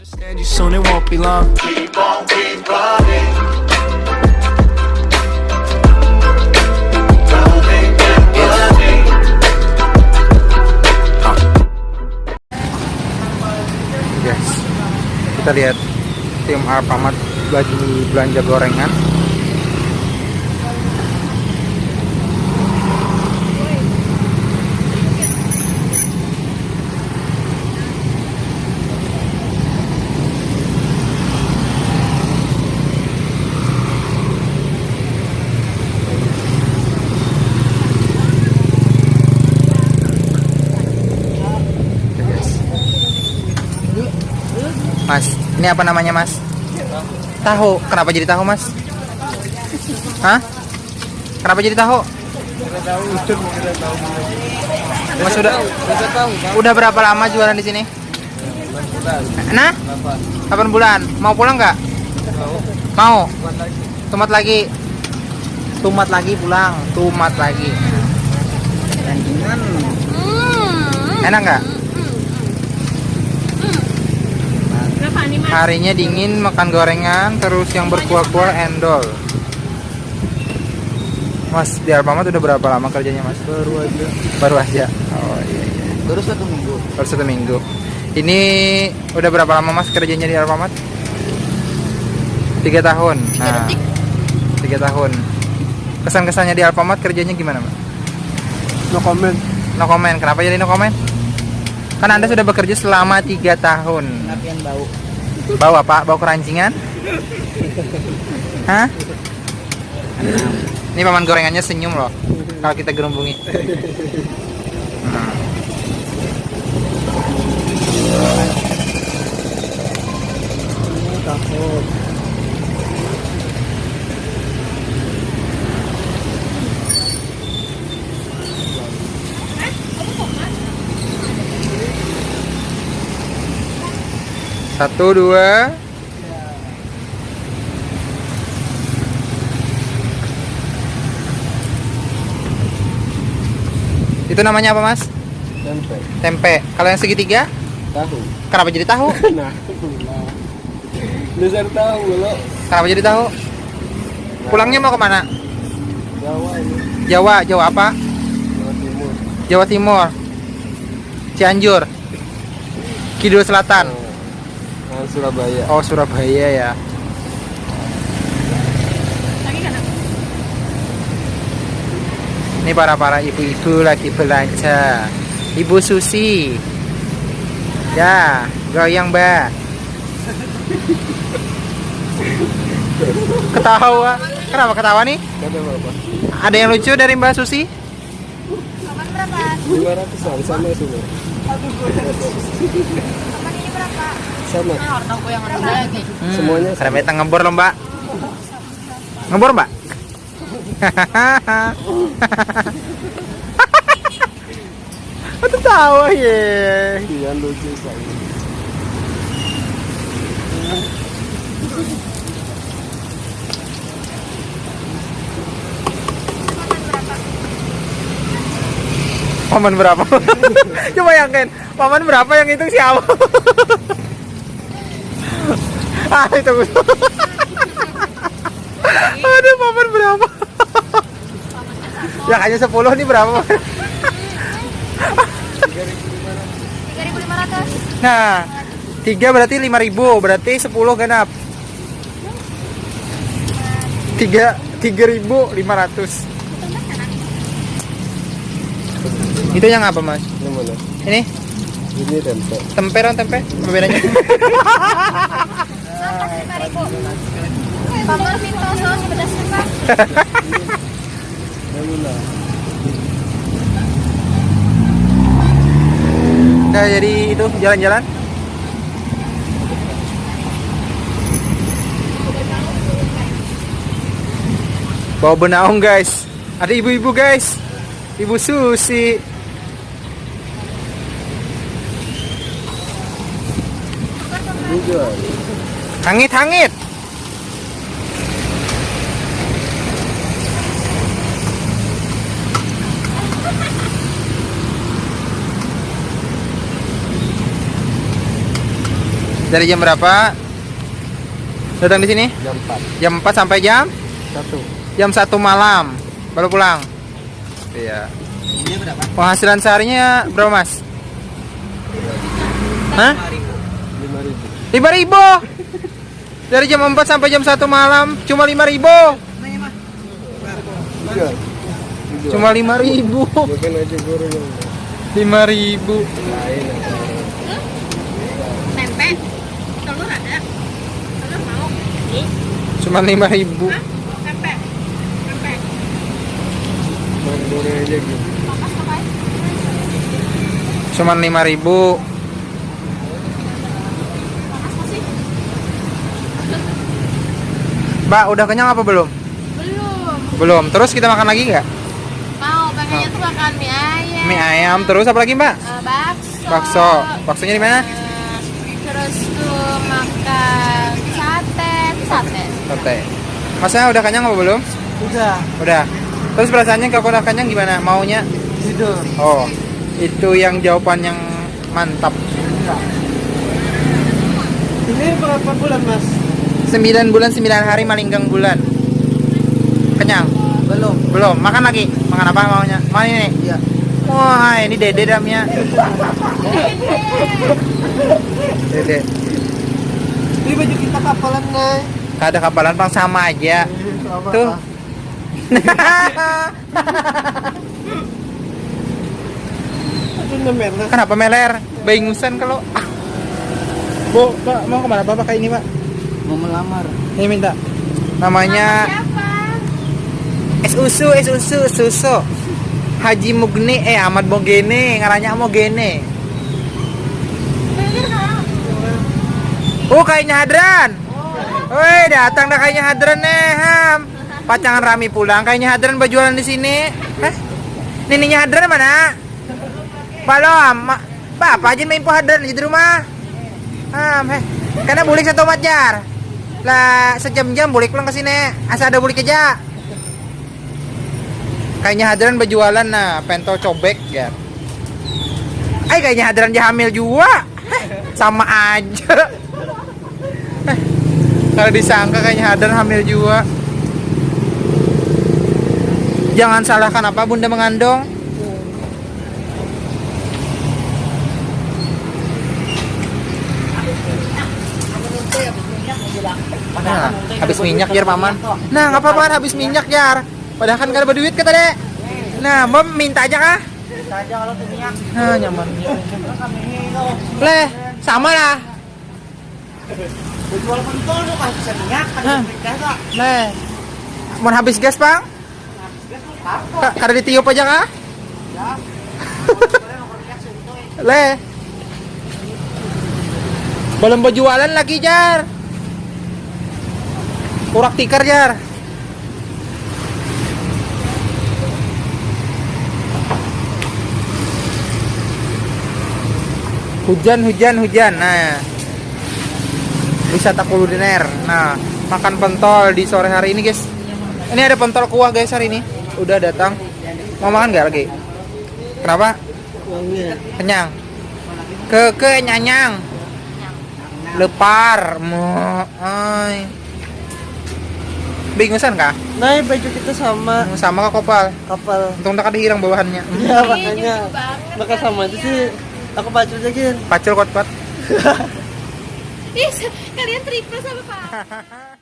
Understand you soon, it won't be long. Keep on, keep running. Running and running. Guys, kita lihat tim Alfamart lagi belanja gorengan. Oke, guys. Mas, ini apa namanya mas? Tahu. Kenapa jadi tahu mas? Hah? Kenapa jadi tahu? Mas udah udah berapa lama jualan di sini? Nah? 8 bulan. Mau pulang nggak? Mau. Tumat lagi. Tumat lagi pulang. Tumat lagi. Enak nggak? Harinya dingin, makan gorengan, terus yang berkuah-kuah endol. Mas, di Alfamart udah berapa lama kerjanya, Mas? Baru aja. Baru aja. Oh iya iya. Baru satu minggu. Baru satu minggu. Ini udah berapa lama Mas kerjanya di Alfamart? Tiga tahun. Nah, tiga tahun. Kesan-kesannya di Alfamart kerjanya gimana, Mas? No comment. No comment. Kenapa jadi no comment? Kan Anda sudah bekerja selama tiga tahun. Tapi yang bau. Bau apa? Bau kerancingan? Hah? Ini paman gorengannya senyum loh kalau kita gerumbungi. Hmm. Satu dua. Itu namanya apa mas? Tempe. Tempe. Kalau yang segitiga? Tahu. Kenapa jadi tahu? Nah. Dasar tahu lo. Kenapa jadi tahu? Pulangnya mau ke mana? Jawa ini. Jawa. Jawa apa? Jawa Timur. Jawa Timur. Cianjur. Kidul Selatan. Nah, Surabaya. Oh Surabaya ya. Ini para para ibu-ibu lagi belanja. Ibu Susi. Ya, goyang mbak. Ketawa. Kenapa ketawa nih? Ada berapa? Yang lucu dari Mbak Susi? Lima ratusan sama semua. Sama. Hmm, Semuanya metang ngebor loh mbak. Ngebor mbak? Aku tahu ya. Iya lucu saya. Paman berapa? Coba bayangin, paman berapa yang itu siapa? ah itu. Aduh, paman berapa? ya hanya 10 nih berapa? Nah, 3 berarti 5000, berarti 10 genap. 3 3500. Itu yang apa, Mas? Ini? Ini Ini tempe. tempe tempe. Apa bedanya? Bambal pintu saus pedas. Udah jadi itu jalan-jalan. Bawa benaung guys. Ada ibu-ibu guys. Ibu Susi. Hangit-hangit. Dari jam berapa? Datang di sini? Jam 4. Jam 4 sampai jam Satu. jam 1 malam baru pulang. Iya. Penghasilan seharinya berapa, Mas? Hah? Lima ribu. 5000. Dari jam 4 sampai jam 1 malam cuma 5000. Tiga. Tiga. Cuma 5000. Bukan aja guru yang 5000. lain. Tempe. Telur ada. Telur mau. Ih, Cuma 5000. tempe. Tempe. Goreng aja gitu. Papas papai. Cuma 5000. Papas masih. Mbak, udah kenyang apa belum? Belum. Belum. Terus kita makan lagi nggak? Mau pengennya tuh makan mie ayam. Mie ayam terus apa lagi, Mbak? Eh, bakso. Bakso. Baksonya di mana? Eh, terus tuh makan sate. Sate. Sate. Masnya udah kenyang apa belum? Udah. Udah. Terus perasaannya kalau udah kenyang gimana? Maunya? Tidur. Oh, itu yang jawaban yang mantap. Ini berapa bulan mas? 9 bulan 9 hari malinggang bulan. Kenyang? Belum. Belum. Makan lagi. Makan apa maunya? Mau ini? Iya. Wah, ini dede damnya. Dede. Ini baju kita kapalan nih. Ada kapalan bang sama aja. Tuh. Itu namanya. Kenapa meler? Baingusan kalau ah. Bu, Pak, mau ke mana Pak pakai ini, Pak? Mau melamar. Ini minta. Namanya Siapa? es usu, es usu, susu. Haji Mugni, eh Ahmad Mogene, ngaranya Mogene. Oh, kayaknya hadran. Woi, datang dah kayaknya hadran nih, Ham. Pacangan Rami pulang, kayaknya hadran berjualan di sini. Hah? Nininya hadran mana? Ma- Bapak aja main po hadran di rumah. Ham, heh. Karena bulik satu majar. Lah, sejam-jam bulik pulang ke sini. Asal ada bulik aja. Kayaknya hadran berjualan nah, pentol cobek ya. Eh, kayaknya hadran dia hamil juga. Sama aja. Kalau disangka kayaknya hadran hamil juga. Jangan salahkan apa bunda mengandung. Nah, habis minyak jar paman. Nah, nggak apa-apa habis minyak jar. Padahal kan gak ada duit kata dek. Nah, mau minta aja kah? Nah, nyaman. Leh, sama lah. Jual pentol lu kan bisa minyak kan gas Leh, mau habis gas bang? Ka- Kada ditiup aja kah? Leh. Belum berjualan lagi jar. Kurak tikar jar. Hujan, hujan, hujan. Nah, wisata kuliner. Nah, makan pentol di sore hari ini, guys. Ini ada pentol kuah, guys, hari ini. Udah datang. Mau makan nggak lagi? Kenapa? Kenyang. Ke ke nyanyang. Lepar. Mo, ay. Bingusan kah? Nah, baju kita sama Sama kah kopal? kapal. Untung tak ada hirang bawahannya. Ya Iya, makanya. Maka sama itu sih. Aku baca aja Pacul kot. Ih, kalian triple sama Pak.